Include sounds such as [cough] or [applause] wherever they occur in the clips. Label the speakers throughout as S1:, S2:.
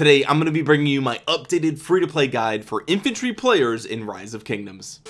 S1: today I'm going to be bringing you my updated free-to-play guide for infantry players in rise of kingdoms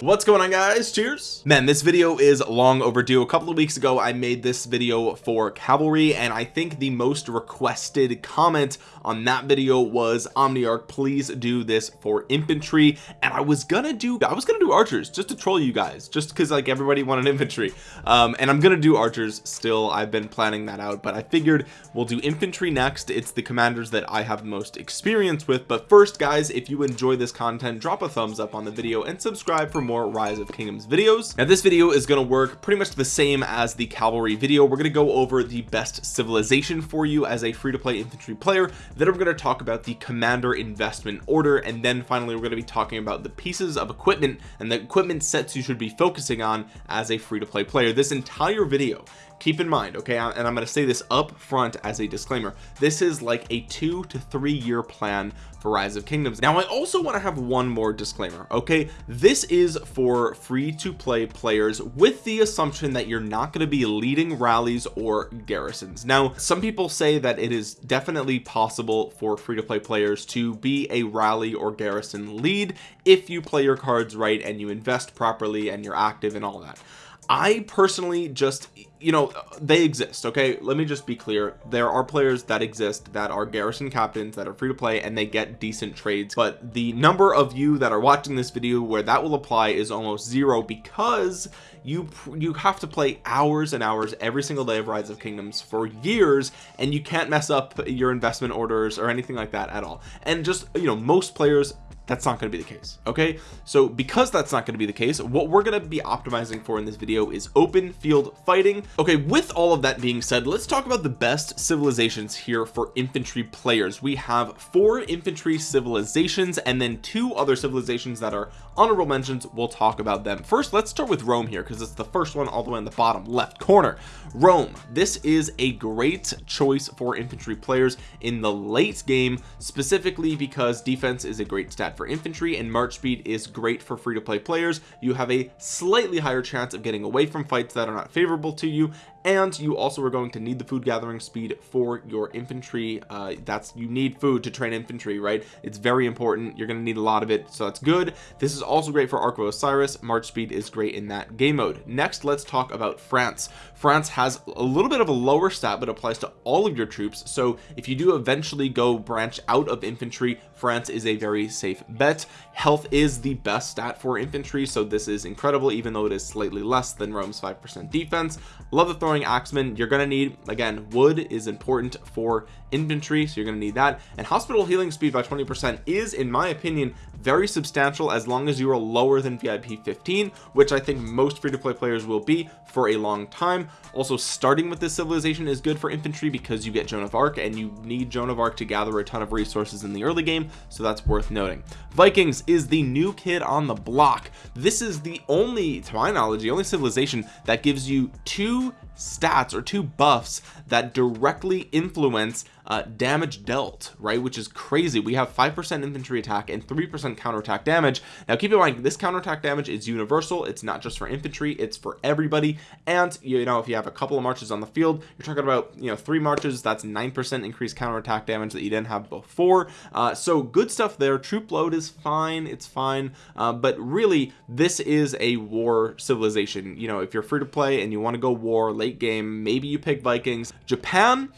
S1: what's going on guys? Cheers. Man this video is long overdue. A couple of weeks ago I made this video for cavalry and I think the most requested comment on that video was Omniarch please do this for infantry. And I was gonna do I was gonna do archers just to troll you guys just because like everybody wanted infantry. Um and I'm gonna do archers still. I've been planning that out but I figured we'll do infantry next. It's the commanders that I have most experience with. But first guys if you enjoy this content drop a thumbs up on the video and subscribe for more rise of kingdoms videos. Now this video is going to work pretty much the same as the cavalry video. We're going to go over the best civilization for you as a free-to-play infantry player. Then we're going to talk about the commander investment order. And then finally we're going to be talking about the pieces of equipment and the equipment sets you should be focusing on as a free-to-play player. This entire video keep in mind okay and I'm going to say this up front as a disclaimer this is like a two to three year plan for rise of kingdoms. Now I also want to have one more disclaimer okay? This is for free to play players with the assumption that you're not going to be leading rallies or garrisons. Now some people say that it is definitely possible for free to play players to be a rally or garrison lead if you play your cards right and you invest properly and you're active and all that. I personally just you know they exist okay? Let me just be clear. There are players that exist that are garrison captains that are free to play and they get decent trades. But the number of you that are watching this video where that will apply is almost zero because you you have to play hours and hours every single day of rise of kingdoms for years and you can't mess up your investment orders or anything like that at all. And just you know most players that's not going to be the case okay? So because that's not going to be the case what we're going to be optimizing for in this video is open field fighting okay with all of that being said let's talk about the best civilizations here for infantry players. We have four infantry civilizations and then two other civilizations that are honorable mentions we'll talk about them. First let's start with Rome here because it's the first one all the way in the bottom left corner. Rome this is a great choice for infantry players in the late game specifically because defense is a great stat for infantry and march speed is great for free to play players. You have a slightly higher chance of getting away from fights that are not favorable to you and you also are going to need the food gathering speed for your infantry. Uh, that's you need food to train infantry right? It's very important. You're going to need a lot of it so that's good. This is also great for Ark of Osiris. March speed is great in that game mode. Next let's talk about France. France has a little bit of a lower stat but applies to all of your troops. So if you do eventually go branch out of infantry France is a very safe bet. Health is the best stat for infantry so this is incredible even though it is slightly less than Rome's 5% defense love the throwing axeman you're to need again wood is important for infantry so you're to need that. And hospital healing speed by 20 percent is in my opinion very substantial as long as you are lower than VIP 15 which I think most free-to-play players will be for a long time. Also starting with this civilization is good for infantry because you get Joan of Arc and you need Joan of Arc to gather a ton of resources in the early game so that's worth noting. Vikings is the new kid on the block. This is the only to my knowledge the only civilization that gives you two stats or two buffs that directly influence uh, damage dealt right which is crazy. We have five percent infantry attack and three percent counterattack damage. Now keep in mind this counterattack damage is universal. It's not just for infantry. It's for everybody. And you know if you have a couple of marches on the field you're talking about you know three marches that's nine percent increased counterattack damage that you didn't have before. Uh, so good stuff there. Troop load is fine. It's fine. Uh, but really this is a war civilization. You know if you're free to play and you want to go war late game maybe you pick Vikings. Japan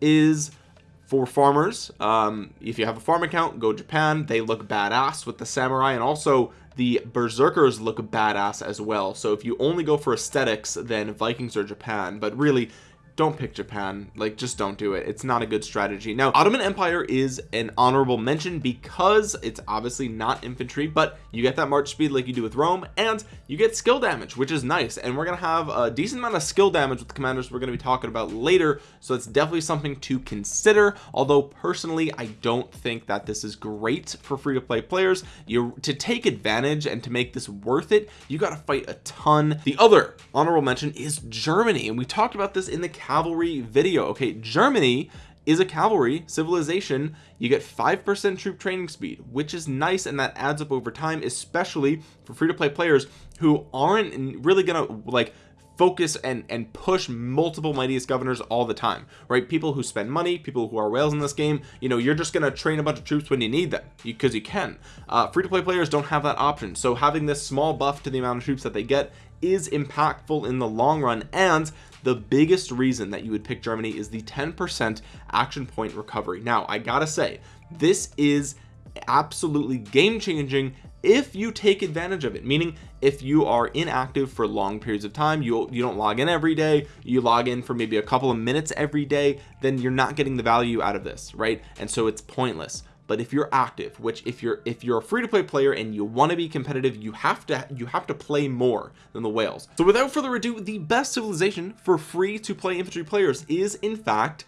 S1: is for farmers. Um, if you have a farm account go Japan. They look badass with the samurai and also the berserkers look badass as well. So if you only go for aesthetics then Vikings or Japan. But really don't pick Japan. Like just don't do it. It's not a good strategy. Now Ottoman Empire is an honorable mention because it's obviously not infantry but you get that march speed like you do with Rome and you get skill damage which is nice. And we're gonna have a decent amount of skill damage with the commanders we're to be talking about later so it's definitely something to consider. Although personally I don't think that this is great for free-to-play players. You to take advantage and to make this worth it you got to fight a ton. The other honorable mention is Germany and we talked about this in the cavalry video. Okay Germany is a cavalry civilization. You get five percent troop training speed which is nice and that adds up over time especially for free-to-play players who aren't really gonna like focus and and push multiple mightiest governors all the time right? People who spend money people who are whales in this game you know you're just gonna train a bunch of troops when you need them because you, can. Uh, free-to-play players don't have that option so having this small buff to the amount of troops that they get is impactful in the long run and the biggest reason that you would pick Germany is the 10% action point recovery. Now I gotta say this is absolutely game changing if you take advantage of it meaning if you are inactive for long periods of time you you don't log in every day you log in for maybe a couple of minutes every day then you're not getting the value out of this right? And so it's pointless but if you're active which if you're if you're a free-to-play player and you want to be competitive you have to you have to play more than the whales. So without further ado the best civilization for free to play infantry players is in fact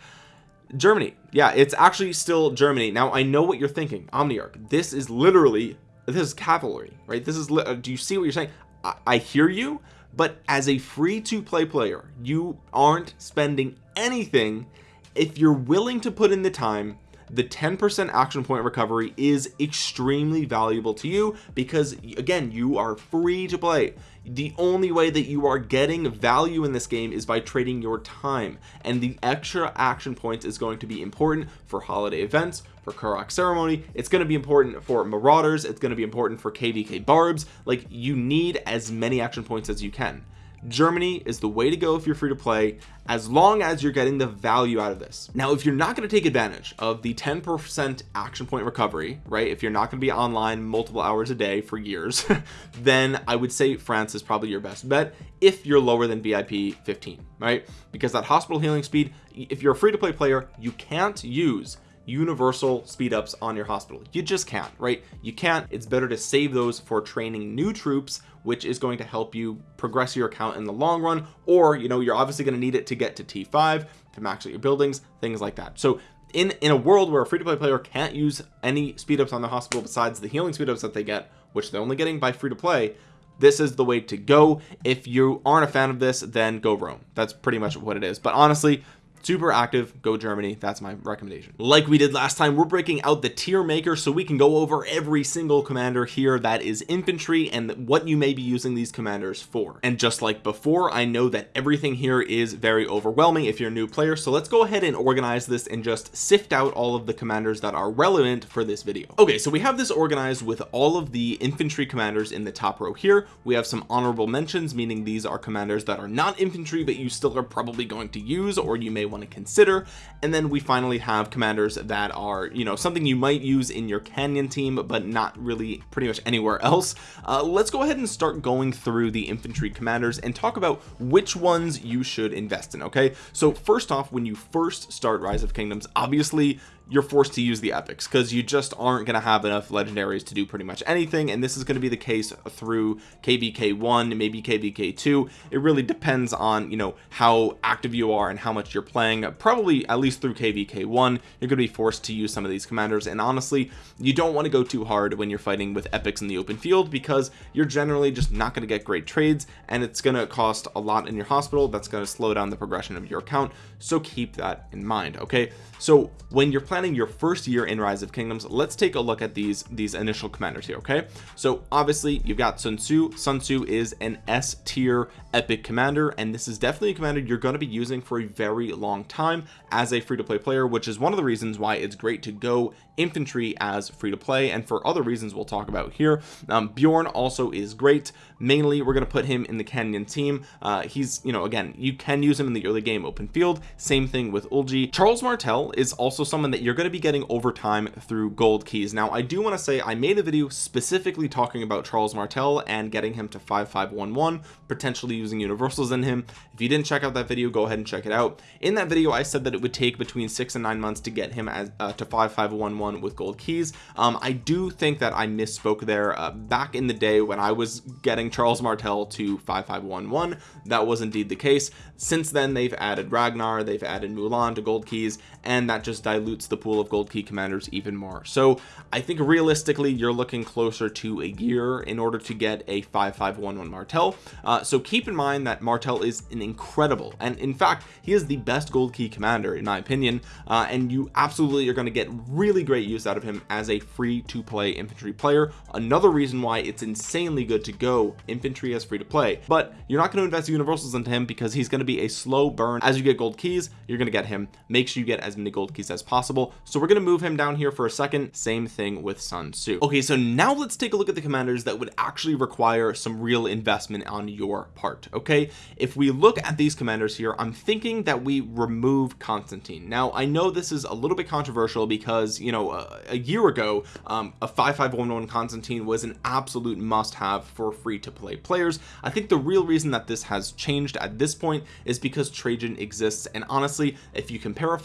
S1: Germany. Yeah it's actually still Germany. Now I know what you're thinking. Omniarch this is literally this is cavalry right? This is uh, do you see what you're saying? I, I hear you but as a free to play player you aren't spending anything if you're willing to put in the time the 10% action point recovery is extremely valuable to you because again you are free to play. The only way that you are getting value in this game is by trading your time and the extra action points is going to be important for holiday events for Karuak ceremony. It's going to be important for marauders. It's going to be important for kvk barbs. Like you need as many action points as you can Germany is the way to go if you're free to play as long as you're getting the value out of this. Now if you're not going to take advantage of the 10% action point recovery right if you're not going to be online multiple hours a day for years [laughs] then I would say France is probably your best bet if you're lower than VIP 15 right? Because that hospital healing speed if you're a free to play player you can't use universal speed ups on your hospital. You just can't right? You can't. It's better to save those for training new troops which is going to help you progress your account in the long run or you know you're obviously going to need it to get to t5 to max out your buildings things like that. So in in a world where a free-to-play player can't use any speed ups on the hospital besides the healing speed ups that they get which they're only getting by free to play this is the way to go. If you aren't a fan of this then go Rome. That's pretty much what it is. But honestly super active go Germany that's my recommendation. Like we did last time we're breaking out the tier maker so we can go over every single commander here that is infantry and what you may be using these commanders for. And just like before I know that everything here is very overwhelming if you're a new player so let's go ahead and organize this and just sift out all of the commanders that are relevant for this video. Okay so we have this organized with all of the infantry commanders in the top row here. We have some honorable mentions meaning these are commanders that are not infantry but you still are probably going to use or you may want to consider. And then we finally have commanders that are you know something you might use in your canyon team but not really pretty much anywhere else. Uh, let's go ahead and start going through the infantry commanders and talk about which ones you should invest in okay? So first off when you first start rise of kingdoms obviously you're forced to use the epics because you just aren't going to have enough legendaries to do pretty much anything and this is going to be the case through kvk 1 maybe kvk 2 it really depends on you know how active you are and how much you're playing. Probably at least through kvk 1 you're going to be forced to use some of these commanders and honestly you don't want to go too hard when you're fighting with epics in the open field because you're generally just not going to get great trades and it's going to cost a lot in your hospital. That's going to slow down the progression of your account so keep that in mind okay so when you're planning your first year in rise of kingdoms let's take a look at these these initial commanders here okay? So obviously you've got sun tzu. Sun tzu is an s tier epic commander and this is definitely a commander you're going to be using for a very long time as a free-to-play player which is one of the reasons why it's great to go infantry as free to play and for other reasons we'll talk about here. Um, Bjorn also is great. Mainly we're going to put him in the Canyon team. Uh, he's you know again you can use him in the early game open field. Same thing with Eulji Charles Martel is also someone that you're going to be getting over time through gold keys. Now I do want to say I made a video specifically talking about Charles Martel and getting him to 5511 potentially using universals in him. If you didn't check out that video go ahead and check it out. In that video I said that it would take between six and nine months to get him as uh, to 5511 with gold keys. Um, I do think that I misspoke there. Uh, back in the day when I was getting Charles Martel to 5511 that was indeed the case. Since then they've added Ragnar they've added Mulan to gold keys and that just dilutes the the pool of gold key commanders even more. So I think realistically you're looking closer to a year in order to get a 5511 Martel uh, so keep in mind that Martel is an incredible and in fact he is the best gold key commander in my opinion uh, and you absolutely are going to get really great use out of him as a free to play infantry player. Another reason why it's insanely good to go infantry as free to play but you're not going to invest universals into him because he's going to be a slow burn. As you get gold keys you're going to get him. Make sure you get as gold keys as possible. So we're going to move him down here for a second. Same thing with Sun Tzu. Okay so now let's take a look at the commanders that would actually require some real investment on your part okay? If we look at these commanders here I'm thinking that we remove Constantine. Now I know this is a little bit controversial because you know a, a year ago um, a 5511 Constantine was an absolute must have for free to play players. I think the real reason that this has changed at this point is because Trajan exists. And honestly if you compare a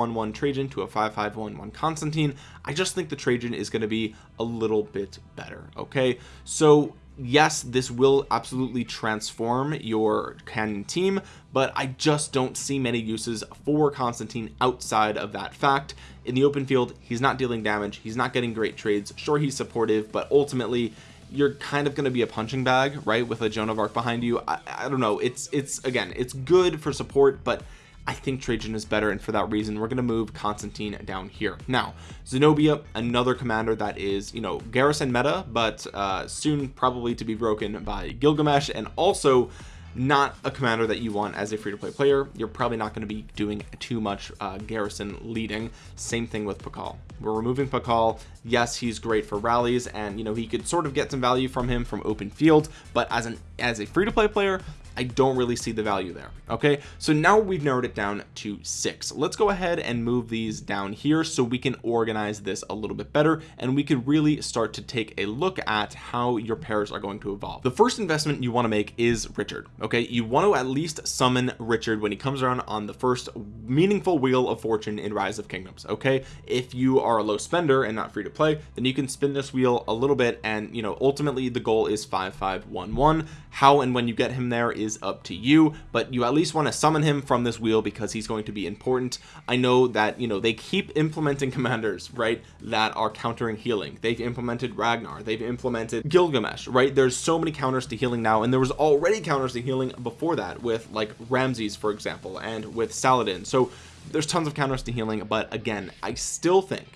S1: 5511 Trajan to a 5511 Constantine. I just think the Trajan is going to be a little bit better okay? So yes this will absolutely transform your canyon team but I just don't see many uses for Constantine outside of that fact. In the open field he's not dealing damage he's not getting great trades. Sure he's supportive but ultimately you're kind of going to be a punching bag right with a Joan of Arc behind you. I, I don't know it's it's again it's good for support but I think Trajan is better and for that reason we're going to move Constantine down here. Now Zenobia another commander that is you know garrison meta but uh soon probably to be broken by Gilgamesh and also not a commander that you want as a free-to-play player. You're probably not going to be doing too much uh, garrison leading. Same thing with Pakal. We're removing Pakal. Yes he's great for rallies and you know he could sort of get some value from him from open field but as an as a free-to-play player I don't really see the value there okay? So now we've narrowed it down to six. Let's go ahead and move these down here so we can organize this a little bit better and we could really start to take a look at how your pairs are going to evolve. The first investment you want to make is Richard okay? You want to at least summon Richard when he comes around on the first meaningful wheel of fortune in rise of kingdoms okay? If you are a low spender and not free to play then you can spin this wheel a little bit and you know ultimately the goal is 5511 how and when you get him there is is up to you but you at least want to summon him from this wheel because he's going to be important. I know that you know they keep implementing [laughs] commanders right that are countering healing. They've implemented Ragnar they've implemented Gilgamesh right? There's so many counters to healing now and there was already counters to healing before that with like Ramses for example and with Saladin. So there's tons of counters to healing but again I still think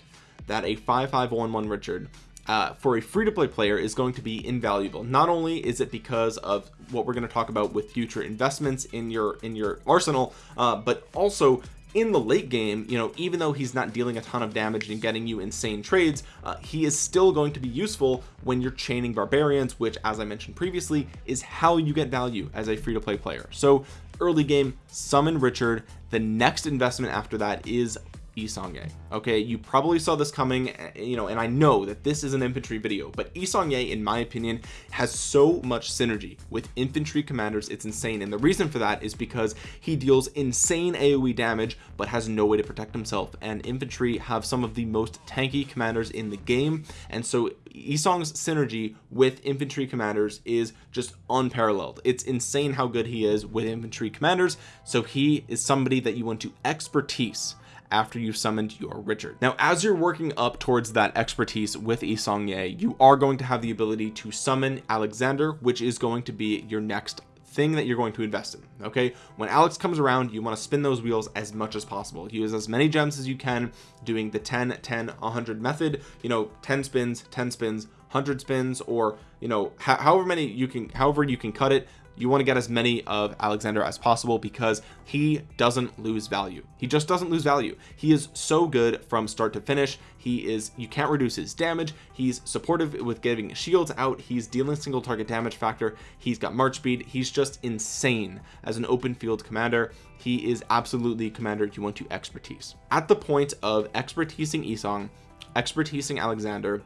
S1: that a 5511 Richard uh, for a free-to-play player is going to be invaluable. Not only is it because of what we're going to talk about with future investments in your in your arsenal uh, but also in the late game you know even though he's not dealing a ton of damage and getting you insane trades uh, he is still going to be useful when you're chaining barbarians which as I mentioned previously is how you get value as a free-to-play player. So early game summon Richard. The next investment after that is Yi Seong-Gye okay you probably saw this coming eh, you know and I know that this is an infantry video but Yi Seong-Gye in my opinion has so much synergy with infantry commanders it's insane. And the reason for that is because he deals insane AoE damage but has no way to protect himself. And infantry have some of the most tanky commanders in the game and so Yi Seong's synergy with infantry commanders is just unparalleled. It's insane how good he is with infantry commanders so he is somebody that you want to expertise after you've summoned your Richard. Now as you're working up towards that expertise with Yi Seong-Gye you are going to have the ability to summon Alexander which is going to be your next thing that you're going to invest in okay? When Alex comes around you want to spin those wheels as much as possible. Use as many gems as you can doing the 10 10 100 method you know 10 spins 10 spins 100 spins or you know however many you can however you can cut it you want to get as many of Alexander as possible because he doesn't lose value. He just doesn't lose value. He is so good from start to finish. He is you can't reduce his damage. He's supportive with getting shields out. He's dealing single target damage factor. He's got march speed. He's just insane as an open field commander. He is absolutely commander you want to expertise. At the point of expertising Isong expertising Alexander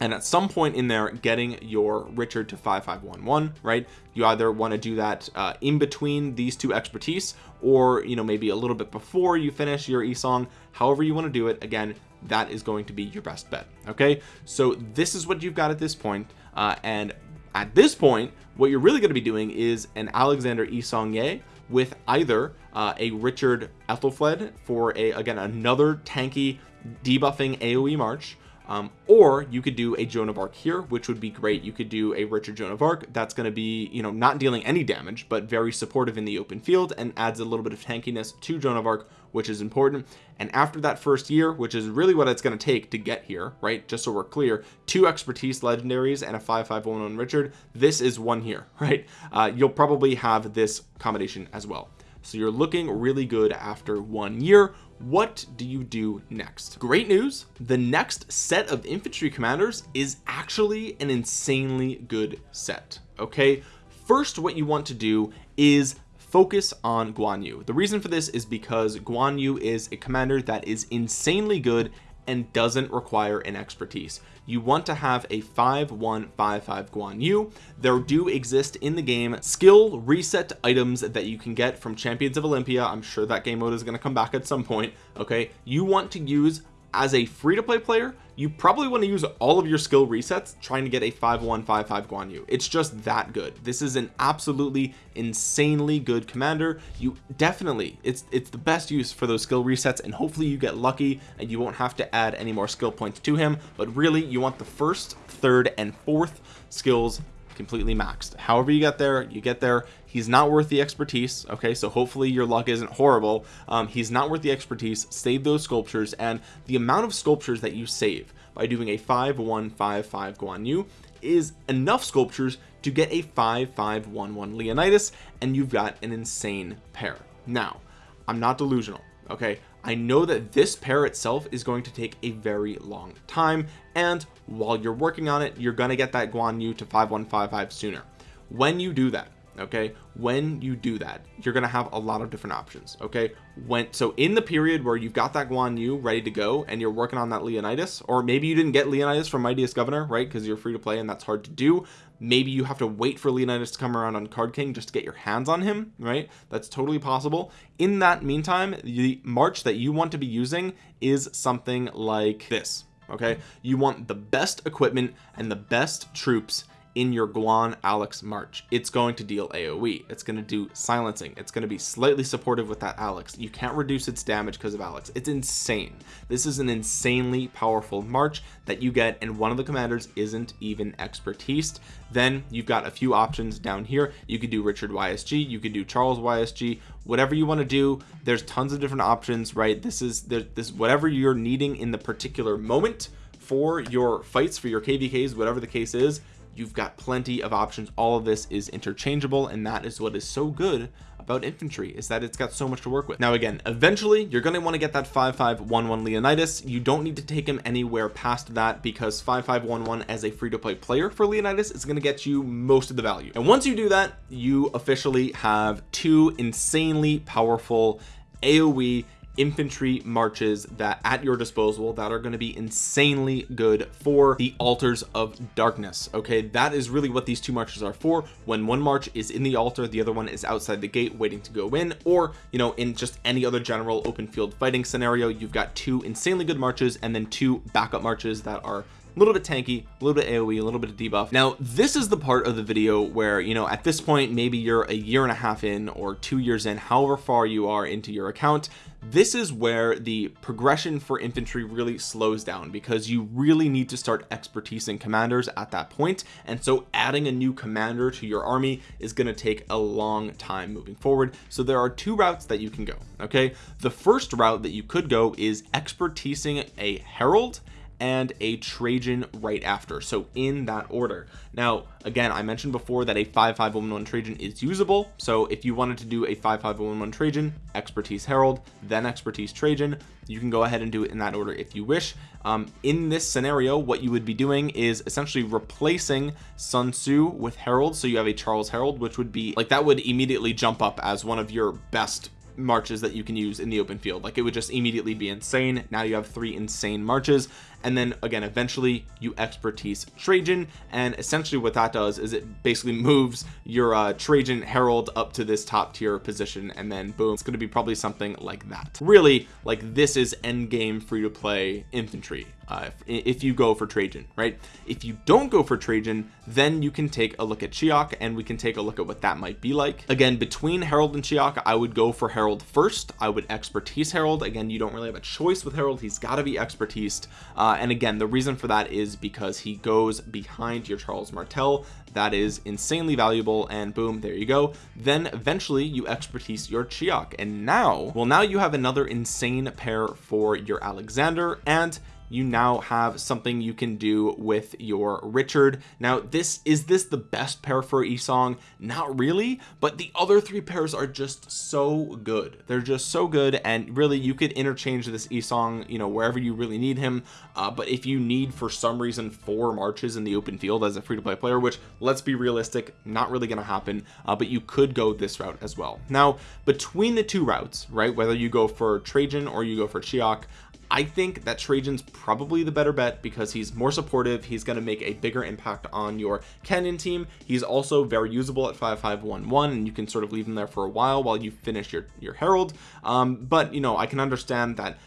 S1: and at some point in there getting your Richard to 5511 right? You either want to do that uh, in between these two expertise or you know maybe a little bit before you finish your Isong however you want to do it again that is going to be your best bet okay? So this is what you've got at this point uh, and at this point what you're really going to be doing is an Alexander Yi Seong-Gye with either uh, a Richard Aethelflaed for a again another tanky debuffing AoE March um, or you could do a Joan of Arc here which would be great. You could do a Richard Joan of Arc that's going to be you know not dealing any damage but very supportive in the open field and adds a little bit of tankiness to Joan of Arc which is important. And after that first year which is really what it's going to take to get here right? Just so we're clear two expertise legendaries and a 5511 Richard this is one here [laughs] right? Uh, you'll probably have this combination as well. So you're looking really good after one year what do you do next? Great news the next set of infantry commanders is actually an insanely good set okay? First what you want to do is focus on Guan Yu. The reason for this is because Guan Yu is a commander that is insanely good and doesn't require an expertise you want to have a 5155 Guan Yu. There do exist in the game skill reset items that you can get from champions of Olympia. I'm sure that game mode is going to come back at some point okay? You want to use as a free-to-play player you probably want to use all of your skill resets trying to get a 5155 Guan Yu. It's just that good. This is an absolutely insanely good commander. You definitely it's it's the best use for those skill resets and hopefully you get lucky and you won't have to add any more skill points to him but really you want the first third and fourth skills completely maxed. However you get there you get there. He's not worth the expertise okay? So hopefully your luck isn't horrible. Um, he's not worth the expertise. Save those sculptures and the amount of sculptures that you save by doing a 5155 Guan Yu is enough sculptures to get a 5511 Leonidas and you've got an insane pair. Now I'm not delusional okay I know that this pair itself is going to take a very long time and while you're working on it you're going to get that Guan Yu to 5155 sooner. When you do that okay? When you do that you're gonna have a lot of different options okay? When so in the period where you've got that Guan Yu ready to go and you're working on that Leonidas or maybe you didn't get Leonidas from Mightiest Governor right? Because you're free to play and that's hard to do. Maybe you have to wait for Leonidas to come around on Card King just to get your hands on him right? That's totally possible. In that meantime the March that you want to be using is something like this okay? You want the best equipment and the best troops in your Guan Alex March. It's going to deal AoE it's going to do silencing. It's going to be slightly supportive with that Alex. You can't reduce its damage because of Alex. It's insane. This is an insanely powerful March that you get and one of the commanders isn't even expertise. Then you've got a few options down here. You could do Richard YSG you could do Charles YSG whatever you want to do. There's tons of different options right? This is this whatever you're needing in the particular moment for your fights for your kvks whatever the case is you've got plenty of options. All of this is interchangeable and that is what is so good about infantry is that it's got so much to work with. Now again eventually you're going to want to get that 5511 Leonidas. You don't need to take him anywhere past that because 5511 as a free-to-play player for Leonidas is going to get you most of the value. And once you do that you officially have two insanely powerful AoE infantry marches that at your disposal that are going to be insanely good for the altars of darkness okay? That is really what these two marches are for. When one march is in the altar the other one is outside the gate waiting to go in. Or you know in just any other general open field fighting scenario you've got two insanely good marches and then two backup marches that are little bit tanky a little bit aoe a little bit of debuff. Now this is the part of the video where you know at this point maybe you're a year and a half in or two years in however far you are into your account this is where the progression for infantry really slows down because you really need to start expertise in commanders at that point. And so adding a new commander to your army is going to take a long time moving forward. So there are two routes that you can go okay? The first route that you could go is expertising a Harald and a Trajan right after. So in that order. Now again I mentioned before that a 5511 Trajan is usable. So if you wanted to do a 5511 Trajan expertise Harald then expertise Trajan. You can go ahead and do it in that order if you wish. Um, in this scenario what you would be doing is essentially replacing Sun Tzu with Harald so you have a Charles Harald which would be like that would immediately jump up as one of your best marches that you can use in the open field. Like it would just immediately be insane. Now you have three insane marches and then again eventually you expertise Trajan and essentially what that does is it basically moves your uh, Trajan Harald up to this top tier position and then boom it's going to be probably something like that. Really like this is end game free to play infantry uh, if, if, you go for Trajan right? If you don't go for Trajan then you can take a look at Cheok and we can take a look at what that might be like. Again between Harald and Cheok I would go for Harald first. I would expertise Harald again you don't really have a choice with Harald he's got to be expertised uh, Uh, and again the reason for that is because he goes behind your Charles Martel. That is insanely valuable and boom there you go. Then eventually you expertise your Cheok and now well now you have another insane pair for your Alexander and you now have something you can do with your Richard. Now this is this the best pair for Esong? Not really but the other three pairs are just so good. They're just so good and really you could interchange this Esong you know wherever you really need him uh, but if you need for some reason four marches in the open field as a free-to-play player which let's be realistic not really going to happen uh, but you could go this route as well. Now between the two routes right whether you go for Trajan or you go for Cheok I think that Trajan's probably the better bet because he's more supportive. He's going to make a bigger impact on your canyon team. He's also very usable at 5511 and you can sort of leave him there for a while while you finish your your Harald. Um, but you know I can understand that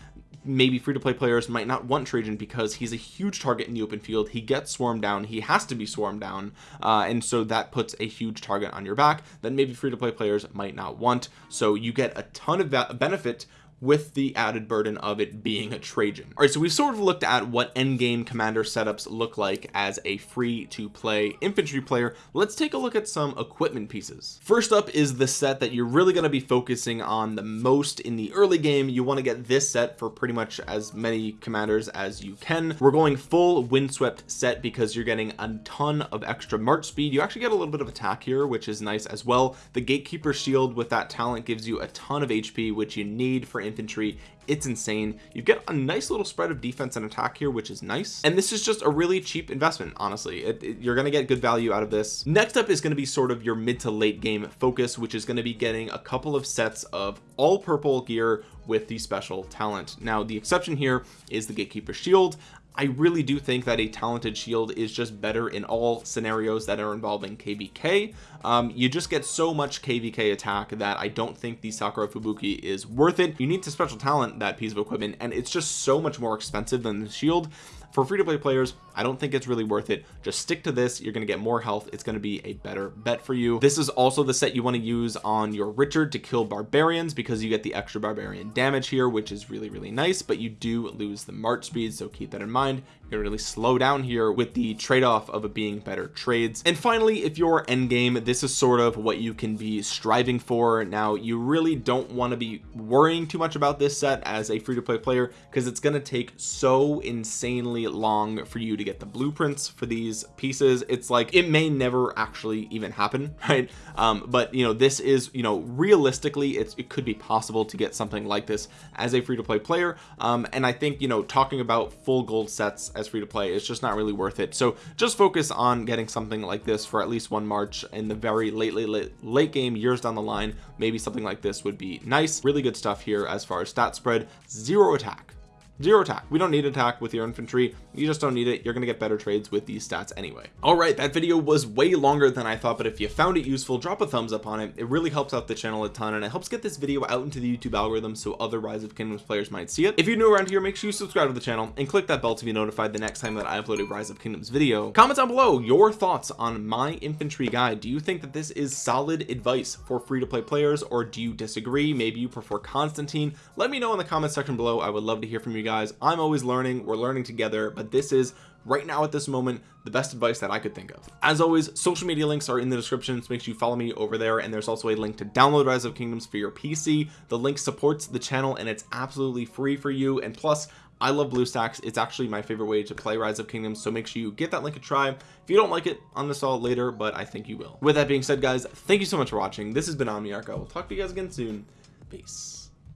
S1: maybe free-to-play players might not want Trajan because he's a huge target in the open field. He gets swarmed down. He has to be swarmed down uh, and so that puts a huge target on your back that maybe free-to-play players might not want. So you get a ton of benefit with the added burden of it being a Trajan. All right so we've sort of looked at what end game commander setups look like as a free to play infantry player. Let's take a look at some equipment pieces. First up is the set that you're really going to be focusing on the most in the early game. You want to get this set for pretty much as many commanders as you can. We're going full windswept set because you're getting a ton of extra march speed. You actually get a little bit of attack here which is nice as well. The gatekeeper shield with that talent gives you a ton of HP which you need for infantry. It's insane. You get a nice little spread of defense and attack here which is nice. And this is just a really cheap investment honestly. It, it, you're going to get good value out of this. Next up is going to be sort of your mid to late game focus which is going to be getting a couple of sets of all purple gear with the special talent. Now the exception here is the gatekeeper shield I really do think that a talented shield is just better in all scenarios that are involving kvk um, you just get so much kvk attack that I don't think the Sakura Fubuki is worth it. You need to special talent that piece of equipment and it's just so much more expensive than the shield. For free-to-play players I don't think it's really worth it. Just stick to this. You're going to get more health. It's going to be a better bet for you. This is also the set you want to use on your Richard to kill barbarians because you get the extra barbarian damage here which is really really nice but you do lose the march speed so keep that in mind. You're gonna really slow down here with the trade-off of it being better trades. And finally if you're end game this is sort of what you can be striving for. Now you really don't want to be worrying too much about this set as a free-to-play player because it's going to take so insanely long for you to get the blueprints for these pieces. It's like it may never actually even happen [laughs] right? Um, but you know this is you know realistically it's it could be possible to get something like this as a free-to-play player. Um, and I think you know talking about full gold sets as free to play is just not really worth it. So just focus on getting something like this for at least one March in the very late late late, late game years down the line. Maybe something like this would be nice. Really good stuff here as far as stat spread. Zero attack zero attack. We don't need attack with your infantry. You just don't need it. You're gonna get better trades with these stats anyway. All right that video was way longer than I thought but if you found it useful drop a thumbs up on it. It really helps out the channel a ton and it helps get this video out into the YouTube algorithm so other rise of kingdoms players might see it. If you're new around here make sure you subscribe to the channel and click that bell to be notified the next time that I upload a rise of kingdoms video. Comment down below your thoughts on my infantry guide. Do you think that this is solid advice for free-to-play players or do you disagree? Maybe you prefer Constantine. Let me know in the comment section below. I would love to hear from you guys I'm always learning. We're learning together. But this is right now at this moment the best advice that I could think of. As always social media links are in the description. So make sure you follow me over there. And there's also a link to download rise of kingdoms for your PC the link supports the channel and it's absolutely free for you. And plus I love BlueStacks. It's actually my favorite way to play rise of kingdoms. So make sure you get that link a try. If you don't like it uninstall it later but I think you will. With that being said guys thank you so much for watching. This has been OmniArc I will talk to you guys again soon. Peace